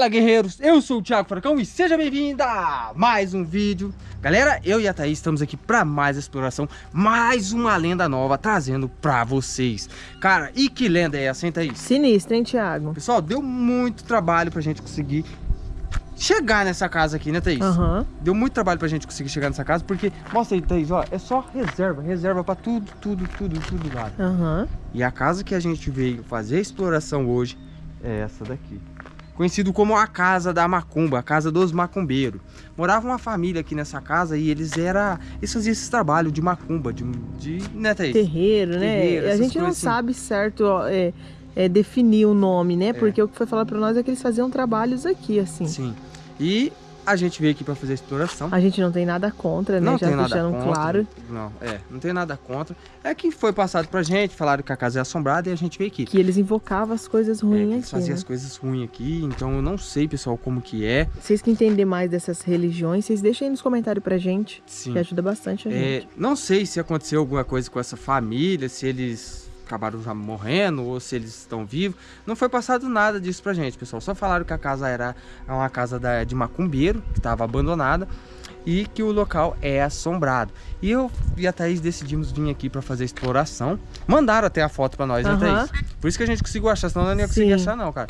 Fala guerreiros, eu sou o Thiago Furacão e seja bem-vindo a mais um vídeo Galera, eu e a Thaís estamos aqui para mais exploração, mais uma lenda nova trazendo para vocês Cara, e que lenda é essa, hein Thaís? Sinistra, hein Thiago? Pessoal, deu muito trabalho pra gente conseguir chegar nessa casa aqui, né Thaís? Uhum. Deu muito trabalho pra gente conseguir chegar nessa casa Porque, mostra aí Thaís, ó, é só reserva, reserva pra tudo, tudo, tudo, tudo lá Uhum. E a casa que a gente veio fazer a exploração hoje é essa daqui conhecido como a Casa da Macumba, a Casa dos Macumbeiros. Morava uma família aqui nessa casa e eles era, eles faziam esse trabalho de macumba, de, de né, Thaís? Terreiro, né? Terreiro, a gente não assim. sabe certo é, é, definir o nome, né? Porque o que foi falado pra nós é que eles faziam trabalhos aqui, assim. Sim. E a gente veio aqui para fazer a exploração. A gente não tem nada contra, né? Não Já tem nada contra. claro. Não, é, não tem nada contra. É que foi passado pra gente, falaram que a casa é assombrada e a gente veio aqui. Que eles invocavam as coisas É, ruins eles aqui. faziam né? as coisas ruins aqui, então eu não sei, pessoal, como que é. Vocês que entendem mais dessas religiões, vocês deixem aí nos comentários pra gente, Sim. que ajuda bastante a É, gente. não sei se aconteceu alguma coisa com essa família, se eles acabaram já morrendo ou se eles estão vivos. Não foi passado nada disso pra gente, pessoal. Só falaram que a casa era uma casa da- de macumbeiro, que estava abandonada. E que o local é assombrado. E eu e a Thaís decidimos vir aqui pra fazer a exploração. Mandaram até a foto pra nós, né, Aham. Thaís? Por isso que a gente conseguiu achar, senão eu não ia conseguir Sim. achar não, cara.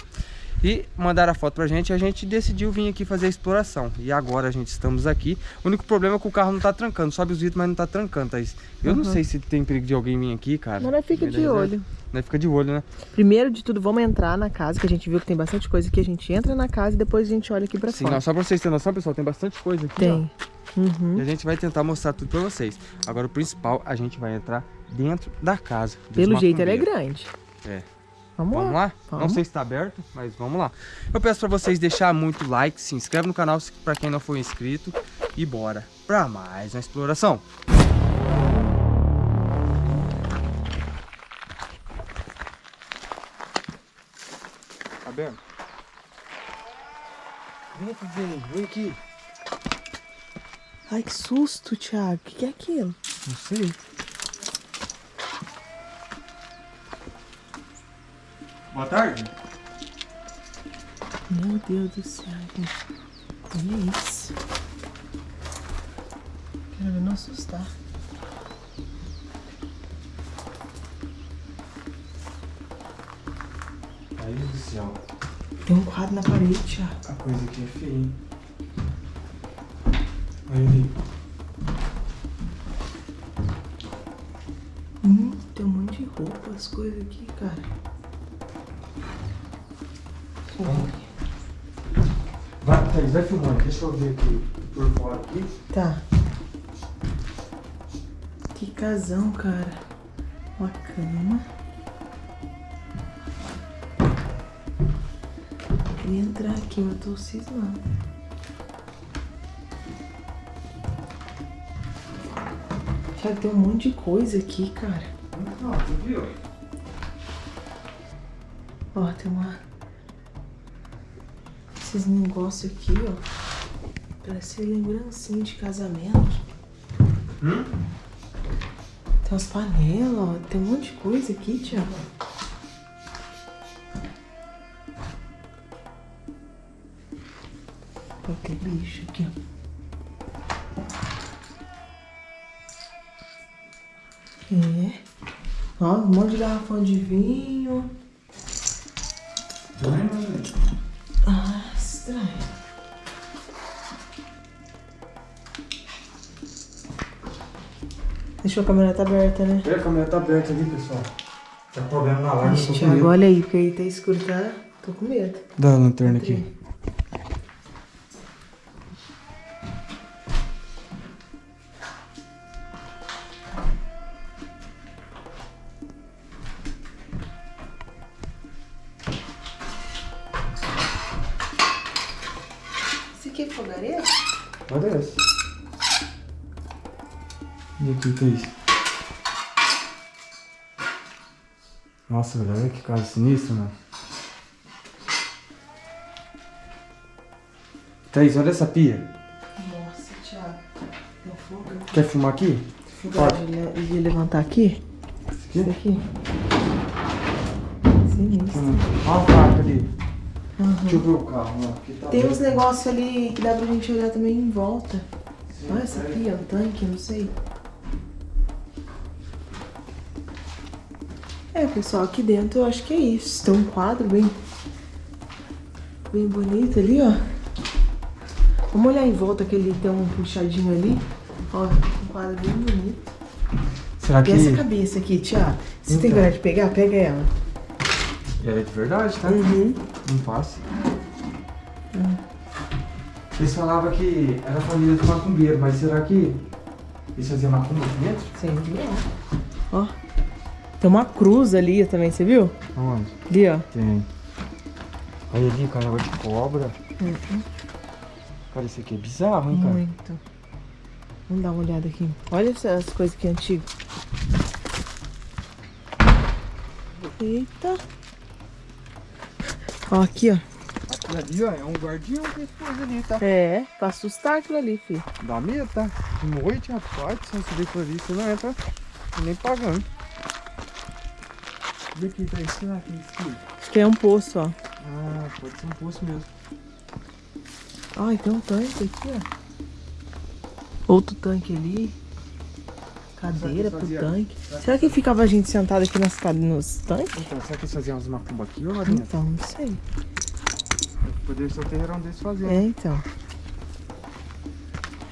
E mandaram a foto pra gente e a gente decidiu vir aqui fazer a exploração. E agora a gente estamos aqui. O único problema é que o carro não tá trancando. Sobe os vidros, mas não tá trancando, Thaís. Eu não Uhum. sei se tem perigo de alguém vir aqui, cara. Mas fica de olho. Nós fica de olho, né? Primeiro de tudo, vamos entrar na casa, que a gente viu que tem bastante coisa aqui. A gente entra na casa e depois a gente olha aqui pra Sim, fora. não, só pra vocês terem noção, pessoal, tem bastante coisa aqui. Tem. Uhum. E a gente vai tentar mostrar tudo pra vocês. Agora o principal, a gente vai entrar dentro da casa. Pelo jeito ela é grande. É. Vamos, Vamos lá. lá? Não Vamos. sei se tá aberto, mas vamos lá. Eu peço pra vocês deixar muito like, se inscreve no canal pra quem não for inscrito e bora pra mais uma exploração. Tá aberto? Vem aqui, vem, vem aqui. Ai, que susto, Thiago. O que, que é aquilo? Não sei. Boa tarde. Meu Deus do céu, gente. Olha isso. Quero ver não assustar. Aí do céu. Tem um quadro na parede, Thiago. A coisa aqui é feia, hein? Olha ali. Hum, tem um monte de roupa, as coisas aqui, cara. Vai, Thaís, vai filmando. Deixa eu ver aqui por fora aqui. Tá. Que casão, cara. Uma cama. Eu queria entrar aqui, mas eu tô cismando. Thiago, tem um monte de coisa aqui, cara. Não, você viu? Ó, tem uma... Esses negócios aqui, ó. Parece lembrancinha de casamento. Hum? Tem umas panelas, ó. Tem um monte de coisa aqui, Thiago. Ó, tem bicho aqui, ó. É. Ó, um monte de garrafão de vinho. Deixa a câmera tá aberta, né? É, a câmera tá aberta ali, pessoal. Tá problema na live, eu Ixi, com Thiago, medo. olha aí, porque aí tá escuro, tá? Tô com medo. Dá a lanterna aqui. Esse aqui é fogareiro? Essa. E aqui, é isso? Nossa, velho, olha que casa sinistra, mano. Thaís, olha essa pia. Nossa, Thiago. Tem fogo. Quer filmar aqui? Fogo de, le- de levantar aqui? Esse Isso aqui? aqui. Sinistro. Hum, Olha a faca ali. Deixa eu ver o carro. Aqui tá Tem bem. uns negócios ali que dá pra gente olhar também em volta. Olha essa ó, um tanque, não sei. É, pessoal, aqui dentro eu acho que é isso. Tem um quadro bem, bem bonito ali, ó. Vamos olhar em volta que ele tem um puxadinho ali. Ó, um quadro bem bonito. Será que... E essa cabeça aqui, Tiago? Você tem Então. coragem de pegar? Pega ela. É de verdade, tá? Uhum. Não passa. Eles falavam que era família de macumbeiro, mas será que eles faziam macumba aqui dentro? Sim, ó. Ó. Tem uma cruz ali também, você viu? Onde? Ali, ó. Tem. Olha ali, cara, de cobra. Uhum. Cara, isso aqui é bizarro, hein, cara? Muito. Vamos dar uma olhada aqui. Olha essas coisas aqui antigas. Eita. Ó, aqui, ó. Aquilo ali, ó, é um guardião que pôs ali, tá? É, pra assustar aquilo ali, filho. Dá medo, tá? De noite, rapaz, se você for ali, você não entra nem pagando. Daqui, isso será que é isso aqui? Acho que é um poço, ó. Ah, pode ser um poço mesmo. Ai, tem um tanque aqui, ó. Outro tanque ali. Cadeira pro fazia? tanque. Será que ficava a gente sentada aqui nas nos tanques? Então, será que eles faziam umas macumba aqui ou lá dentro? Então, não sei. Poderia ser o terreirão deles fazer. É, então.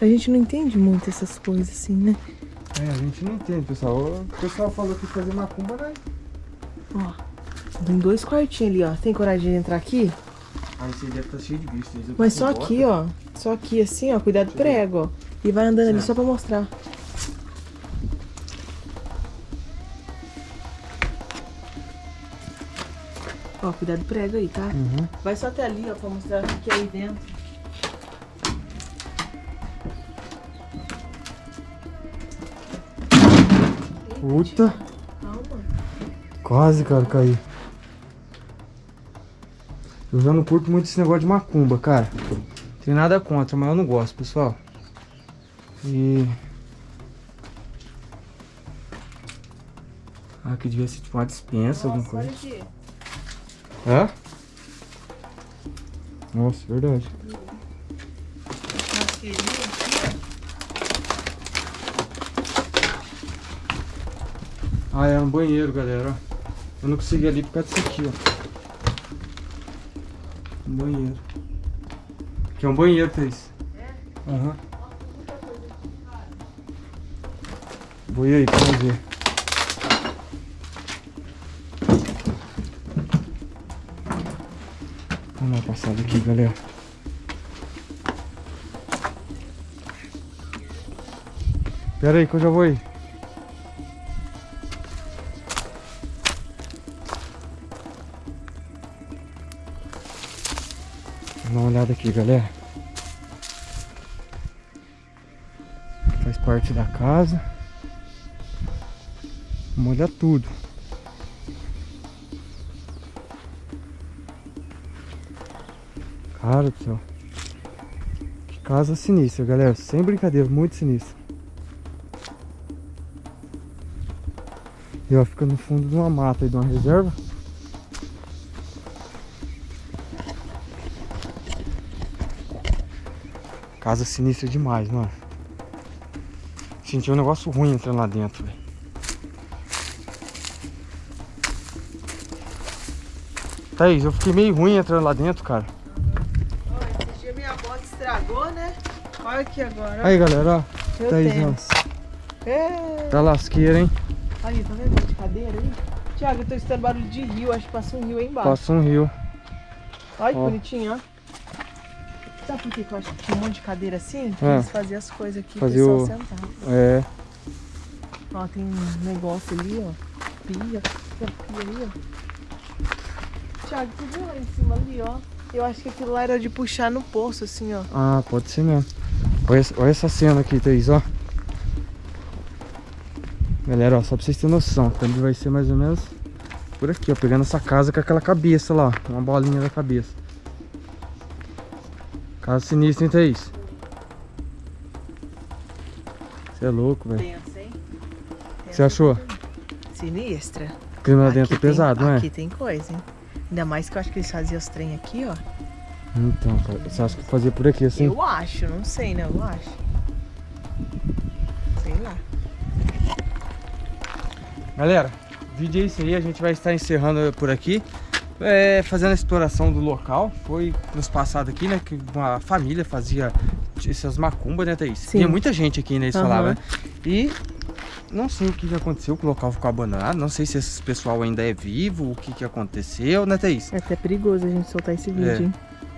A gente não entende muito essas coisas assim, né? É, a gente não entende, pessoal. O pessoal falou que fazer macumba, né? Ó, tem dois quartinhos ali, ó. Tem coragem de entrar aqui? Aí você deve estar cheio de bicho. eles Mas com só bota. aqui, ó. Só aqui assim, ó. Cuidado do prego, ó. E vai andando ali Certo. só pra mostrar. Ó, cuidado do prego aí, tá? Uhum. Vai só até ali, ó, pra mostrar o que é aí dentro. Puta. Quase, cara, caí. Eu já não curto muito esse negócio de macumba, cara. Tem nada contra, mas eu não gosto, pessoal. E... Ah, aqui devia ser tipo uma dispensa, alguma Nossa, coisa. olha aqui. Hã? Nossa, verdade. Ah, é um banheiro, galera. Eu não consegui ali por causa disso aqui, ó. Um banheiro. Aqui é um banheiro, Thaís. É? Aham. Vou ir aí pra ver. Vamos dar uma passada aqui, galera. Pera aí que eu já vou aí. Dá uma olhada aqui, galera. Faz parte da casa. Vamos olhar tudo. Cara do céu. Que casa sinistra, galera. Sem brincadeira, muito sinistra. E ó, fica no fundo de uma mata aí, de uma reserva. Casa sinistra demais, mano. Senti um negócio ruim entrando lá dentro, velho. Thaís, eu fiquei meio ruim entrando lá dentro, cara. Ó, esse dia minha bota estragou, né? Olha aqui agora. ó. Aí, galera, ó. Meu Thaís, tênis. É. ó. Tá lasqueira, hein? Aí, tá vendo de cadeira aí? Tiago, eu tô escutando barulho de rio. Acho que passa um rio aí embaixo. Passa um rio. Olha que Ó. bonitinho, ó. Sabe por que eu acho que tinha um monte de cadeira assim? Ah. eles faziam as coisas aqui, Fazia o o- pessoal sentava. É. Ó, tem um negócio ali, ó. Pia. Tem pia ali, ó. Tiago, tu viu lá em cima ali, ó? Eu acho que aquilo lá era de puxar no poço, assim, ó. Ah, pode ser mesmo. Olha, essa- olha essa cena aqui, Thaís, ó. Galera, ó, só pra vocês terem noção, ele vai ser mais ou menos por aqui, ó. Pegando essa casa com aquela cabeça lá, ó. Uma bolinha da cabeça. Casa sinistra, hein, Thaís? Você é louco, velho. Você achou? Sinistra. O clima lá dentro é tem- pesado, não é? Aqui tem coisa, hein? Ainda mais que eu acho que eles faziam os trem aqui, ó. Então, cara, você acha que fazia por aqui assim? Eu acho, não sei, né? Eu acho. Sei lá. Galera, o vídeo é isso aí, a gente vai estar encerrando por aqui. É, fazendo a exploração do local. Foi nos passados aqui, né? Que uma família fazia essas macumbas, né, Thaís? Sim. Tinha muita gente aqui, né? Eles falavam. né? E não sei o que, que aconteceu, que o local ficou abandonado. Não sei se esse pessoal ainda é vivo, o que, que aconteceu, né, Thaís? É até perigoso a gente soltar esse vídeo, É. hein?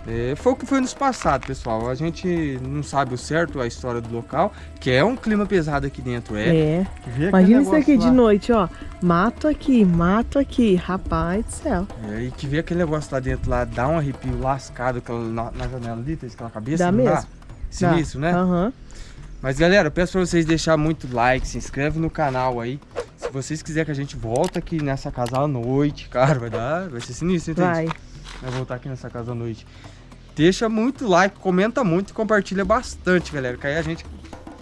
É, foi o que foi nos passados, pessoal. A gente não sabe o certo, a história do local, que é um clima pesado aqui dentro, é. É. Imagina isso aqui de lá. noite, ó. Mato aqui, mato aqui. Rapaz do céu. É, e que vê aquele negócio lá dentro lá, dá um arrepio lascado aquela, na, na janela ali, tem aquela cabeça. Dá mesmo. Dá? Sinistro, né? Aham. Mas galera, eu peço pra vocês deixar muito like, se inscreve no canal aí. Se vocês quiserem que a gente volte aqui nessa casa à noite, cara, vai dar, vai ser sinistro, entende? Vai. Vai voltar aqui nessa casa à noite. Deixa muito like, comenta muito e compartilha bastante, galera. Que aí a gente.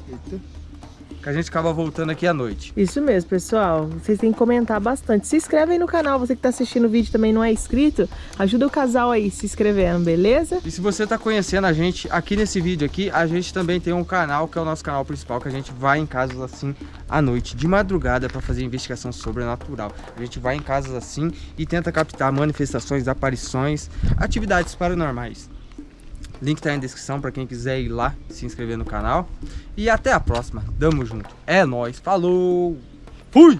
Eita. Que a gente acaba voltando aqui à noite. Isso mesmo, pessoal. Vocês têm que comentar bastante. Se inscreve aí no canal. Você que tá assistindo o vídeo também não é inscrito, ajuda o casal aí se inscrevendo, beleza? E se você tá conhecendo a gente aqui nesse vídeo aqui, a gente também tem um canal que é o nosso canal principal, que a gente vai em casas assim à noite, de madrugada, para fazer investigação sobrenatural. A gente vai em casas assim e tenta captar manifestações, aparições, atividades paranormais. Link tá aí na descrição para quem quiser ir lá se inscrever no canal. E até a próxima. Tamo junto. É nóis. Falou. Fui!